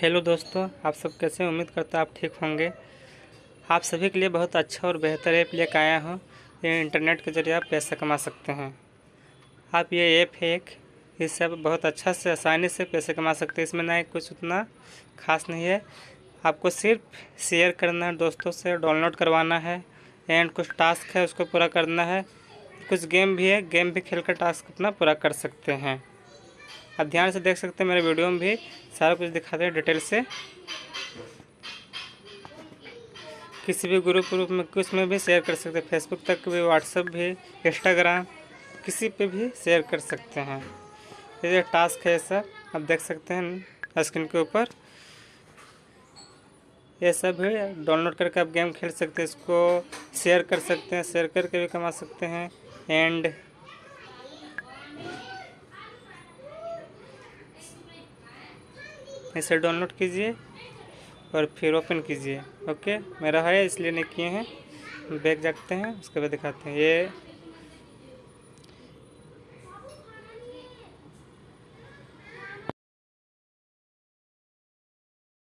Hello दोस्तों, आप सब कैसे उम्मीद करता आप ठीक होंगे। आप सभी के लिए बहुत अच्छा और बेहतर ऐप लेकर आया हूँ। ये इंटरनेट के ज़रिए आप पैसा कमा सकते हैं। आप ये ऐप है एक। इससे आप बहुत अच्छा से आसानी से पैसे कमा सकते हैं। इसमें ना कुछ उतना खास नहीं है। आपको सिर्फ़ शेयर करना है, दोस्तों से डाउनलोड करवाना है। एंड कुछ टास्क है, उसको पूरा करना है। कुछ गेम भी है, गेम भी खेल कर टास्क अपना पूरा कर सकते हैं। आप ध्यान से देख सकते हैं मेरे वीडियो में भी सारा कुछ दिखाते हैं डिटेल से। किसी भी ग्रुप ग्रुप में, कुछ में भी शेयर कर सकते हैं। फेसबुक तक भी व्हाट्सअप भी इंस्टाग्राम किसी पे भी शेयर कर सकते हैं। ये टास्क है सर, आप देख सकते हैं स्क्रीन के ऊपर। ये सब है डाउनलोड करके आप गेम खेल सकते हैं, इसको शेयर कर सकते हैं शेयर करके भी कमा सकते हैं। एंड इसे डाउनलोड कीजिए और फिर ओपन कीजिए। ओके? मेरा है, इसलिए नहीं किए हैं। बैग जाते हैं, उसके बाद दिखाते हैं। ये